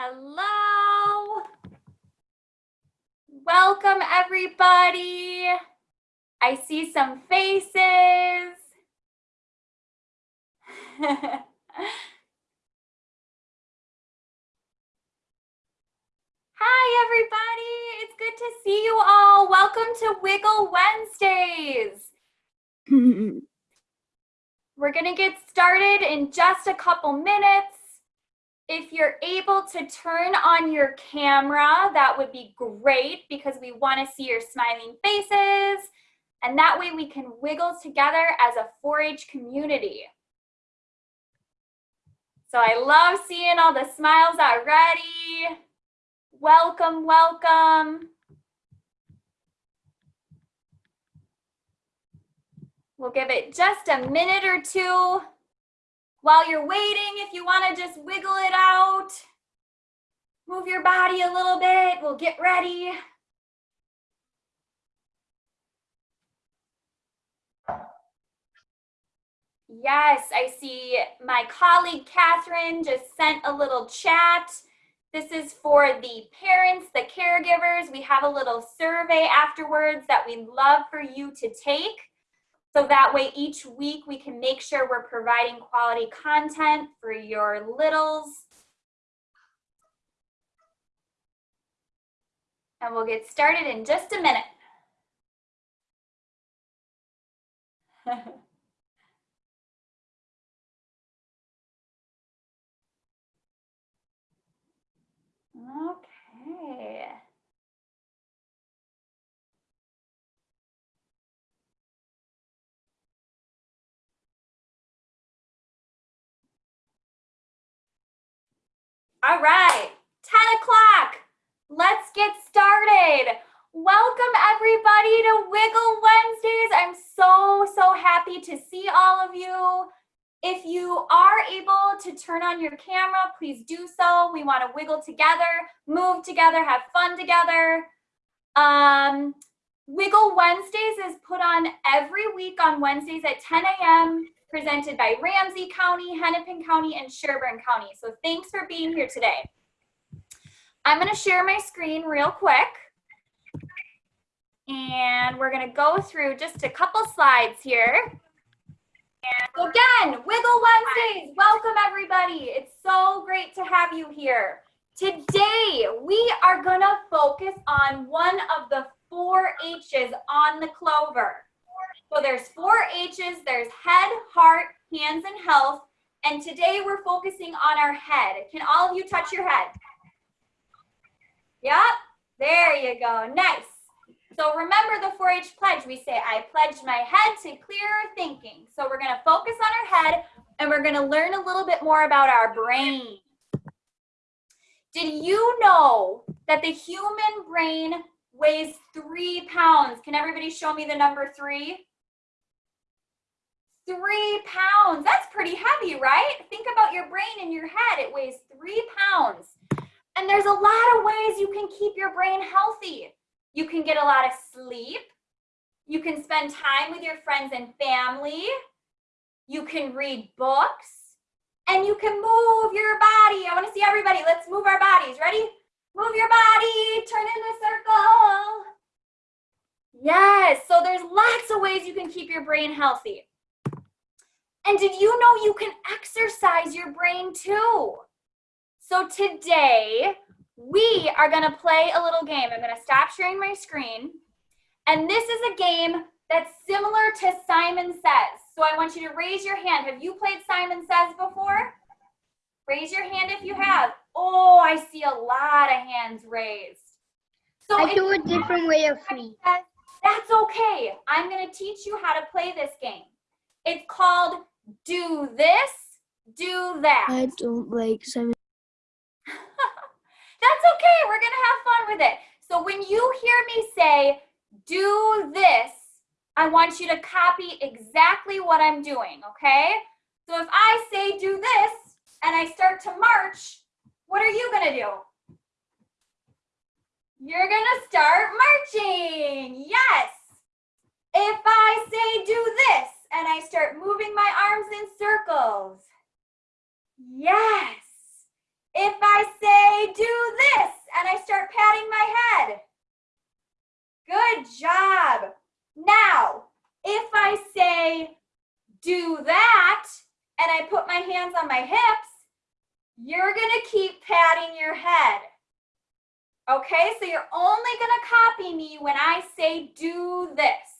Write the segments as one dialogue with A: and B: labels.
A: Hello. Welcome everybody. I see some faces. Hi everybody, it's good to see you all. Welcome to Wiggle Wednesdays. We're gonna get started in just a couple minutes. If you're able to turn on your camera, that would be great because we wanna see your smiling faces and that way we can wiggle together as a 4-H community. So I love seeing all the smiles already. Welcome, welcome. We'll give it just a minute or two. While you're waiting, if you want to just wiggle it out, move your body a little bit, we'll get ready. Yes, I see my colleague Catherine just sent a little chat. This is for the parents, the caregivers. We have a little survey afterwards that we'd love for you to take. So that way each week we can make sure we're providing quality content for your littles. And we'll get started in just a minute. okay. All right, 10 o'clock. Let's get started. Welcome everybody to Wiggle Wednesdays. I'm so, so happy to see all of you. If you are able to turn on your camera, please do so. We want to wiggle together, move together, have fun together. Um, wiggle Wednesdays is put on every week on Wednesdays at 10 a.m presented by Ramsey County, Hennepin County, and Sherburne County. So thanks for being here today. I'm gonna share my screen real quick. And we're gonna go through just a couple slides here. And again, Wiggle Wednesdays, welcome everybody. It's so great to have you here. Today, we are gonna focus on one of the four H's on the clover. So there's four H's, there's head, heart, hands, and health. And today we're focusing on our head. Can all of you touch your head? Yep, there you go, nice. So remember the 4-H pledge. We say, I pledge my head to clearer thinking. So we're gonna focus on our head and we're gonna learn a little bit more about our brain. Did you know that the human brain weighs three pounds? Can everybody show me the number three? Three pounds. That's pretty heavy, right? Think about your brain in your head. It weighs three pounds. And there's a lot of ways you can keep your brain healthy. You can get a lot of sleep. You can spend time with your friends and family. You can read books. And you can move your body. I want to see everybody. Let's move our bodies. Ready? Move your body. Turn in a circle. Yes. So there's lots of ways you can keep your brain healthy. And did you know you can exercise your brain too? So today, we are gonna play a little game. I'm gonna stop sharing my screen. And this is a game that's similar to Simon Says. So I want you to raise your hand. Have you played Simon Says before? Raise your hand if you have. Oh, I see a lot of hands raised.
B: So I do a different way of free.
A: That's okay. I'm gonna teach you how to play this game. It's called do this, do that.
B: I don't like Simon.
A: That's okay. We're going to have fun with it. So when you hear me say, do this, I want you to copy exactly what I'm doing, okay? So if I say do this and I start to march, what are you going to do? You're going to start marching. Yes. I start moving my arms in circles. Yes. If I say do this and I start patting my head. Good job. Now, if I say do that and I put my hands on my hips, you're going to keep patting your head. Okay, so you're only going to copy me when I say do this.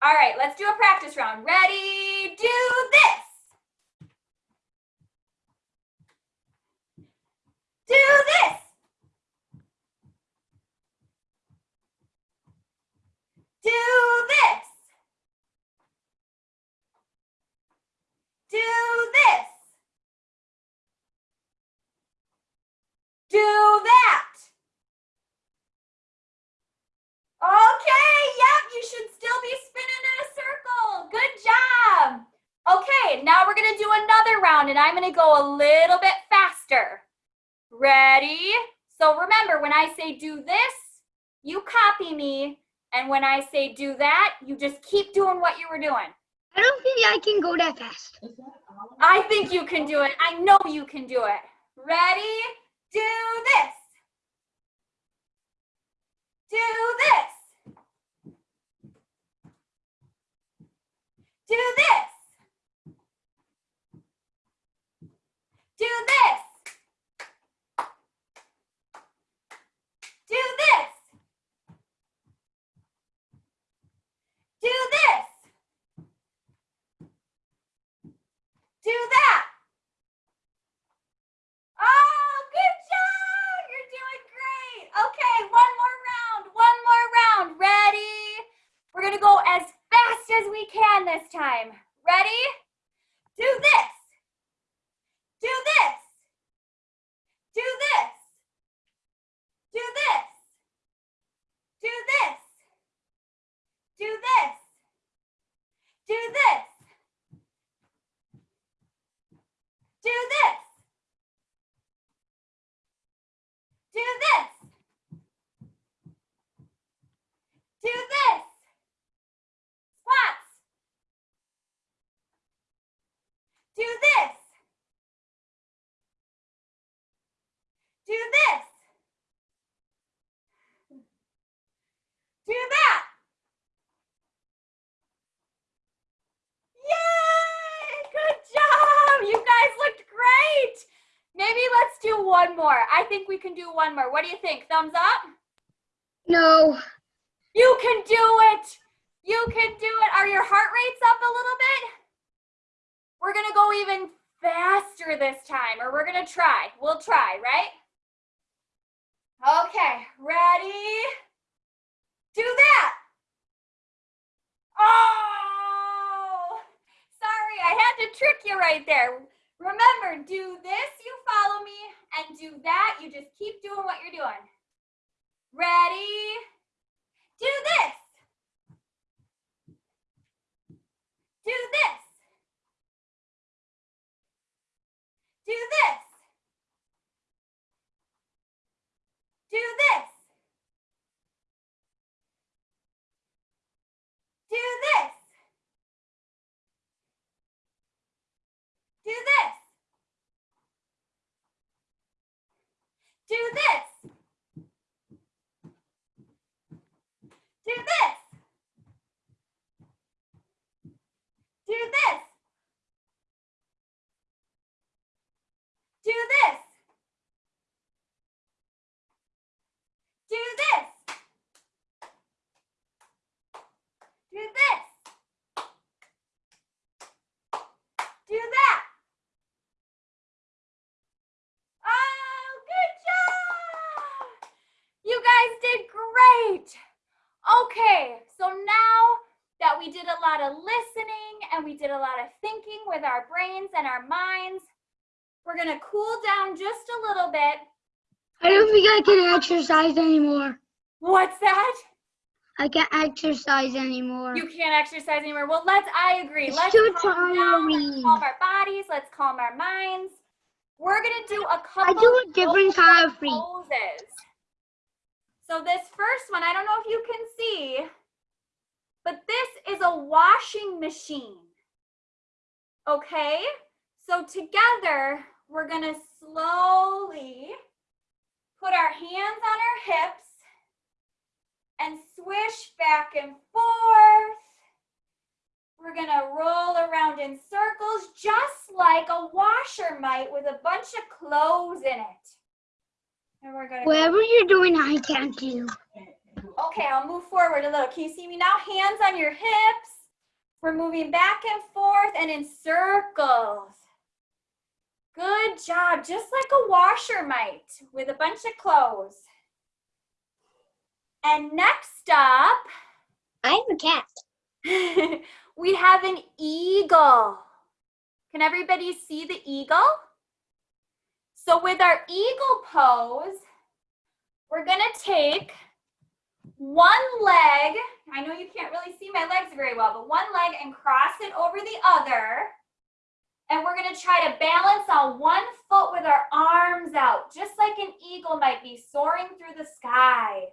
A: All right, let's do a practice round. Ready, do this. Do this. Do this. Do that. Okay, yep, you should still be spinning in a circle. Good job. Okay, now we're gonna do another round and I'm gonna go a little bit faster. Ready? So remember, when I say do this, you copy me. And when I say do that, you just keep doing what you were doing.
B: I don't think I can go that fast.
A: I think you can do it. I know you can do it. Ready? Do this. Do this. Do this. Do this. This. Do that. Yay! Good job! You guys looked great! Maybe let's do one more. I think we can do one more. What do you think? Thumbs up?
B: No.
A: You can do it! You can do it! Are your heart rates up a little bit? We're gonna go even faster this time, or we're gonna try. We'll try, right? Okay, ready? Do that! Oh! Sorry, I had to trick you right there. Remember, do this, you follow me, and do that, you just keep doing what you're doing. Ready? Do this. Do this. Do this. Do this. Do this. Do this. Do this. Do this. Do this. Do this. Do this. Do this. Do that. Oh, good job. You guys did great. Okay, so now that we did a lot of listening and we did a lot of thinking with our brains and our minds, we're gonna cool down just a little bit.
B: I don't think I can exercise anymore.
A: What's that?
B: I can't exercise anymore.
A: You can't exercise anymore. Well, let's, I agree.
B: It's
A: Let's
B: too
A: calm down. Let's calm our bodies. Let's calm our minds. We're gonna do a couple
B: I do a different kind of free.
A: poses. So this first one, I don't know if you can see, but this is a washing machine. Okay? So together, we're gonna slowly put our hands on our hips and swish back and forth We're gonna roll around in circles just like a washer might with a bunch of clothes in it. And go-
B: Whatever you're doing, I can't do.
A: Okay, I'll move forward a little. Can you see me now? Hands on your hips. We're moving back and forth and in circles. Good job, just like a washer might with a bunch of clothes. And next up,
B: I have a cat.
A: we have an eagle. Can everybody see the eagle? So with our eagle pose, we're gonna take one leg, I know you can't really see my legs very well, but one leg and cross it over the other. And we're gonna try to balance on one foot with our arms out, just like an eagle might be soaring through the sky.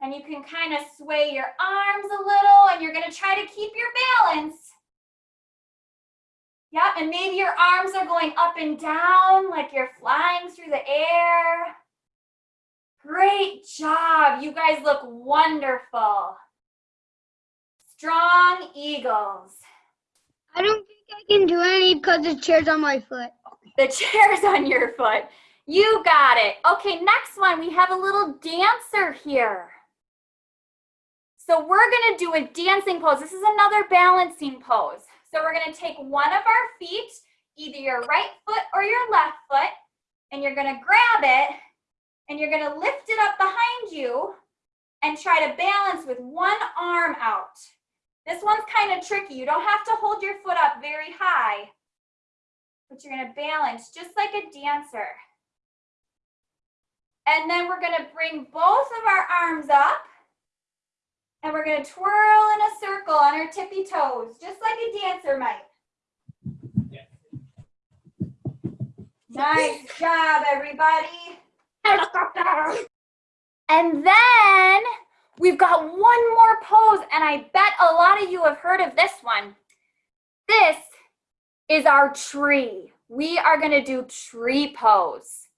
A: And you can kind of sway your arms a little and you're gonna try to keep your balance. Yeah, and maybe your arms are going up and down like you're flying through the air. Great job. You guys look wonderful. Strong eagles.
B: I don't think I can do any because the chair's on my foot.
A: The chair's on your foot. You got it. Okay, next one. We have a little dancer here. So we're going to do a dancing pose. This is another balancing pose. So we're going to take one of our feet, either your right foot or your left foot, and you're going to grab it and you're going to lift it up behind you and try to balance with one arm out. This one's kind of tricky. You don't have to hold your foot up very high, but you're going to balance just like a dancer. And then we're going to bring both of our arms up and we're going to twirl in a circle on our tippy toes, just like a dancer might. Nice job, everybody. And then we've got one more pose, and I bet a lot of you have heard of this one. This is our tree. We are gonna do tree pose.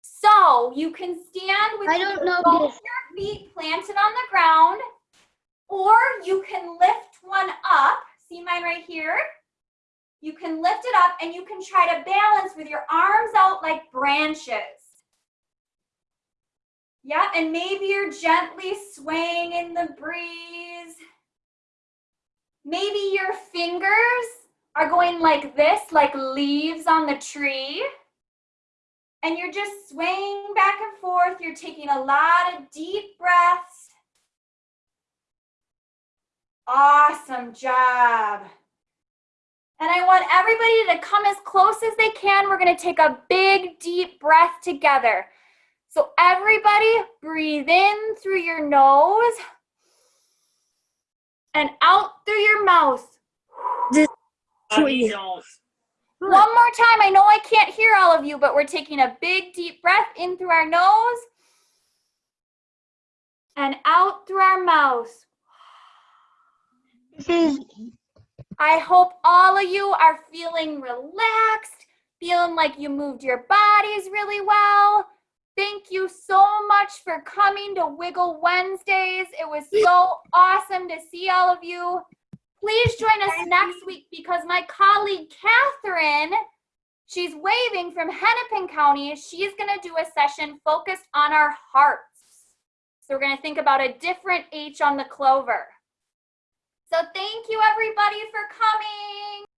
A: So you can stand with
B: I don't know
A: both
B: this.
A: your feet planted on the ground, or you can lift one up. See mine right here? You can lift it up and you can try to balance with your arms out like branches. Yeah, and maybe you're gently swaying in the breeze. Maybe your fingers are going like this, like leaves on the tree. And you're just swaying back and forth. You're taking a lot of deep breaths. Awesome job. And I want everybody to come as close as they can. We're gonna take a big, deep breath together. So everybody breathe in through your nose and out through your mouth.
C: Please.
A: One more time. I know I can't hear all of you, but we're taking a big, deep breath in through our nose and out through our mouth.
B: This is
A: I hope all of you are feeling relaxed, feeling like you moved your bodies really well. Thank you so much for coming to Wiggle Wednesdays. It was so awesome to see all of you. Please join us next week because my colleague Catherine, she's waving from Hennepin County. She's going to do a session focused on our hearts. So we're going to think about a different H on the clover. So thank you everybody for coming.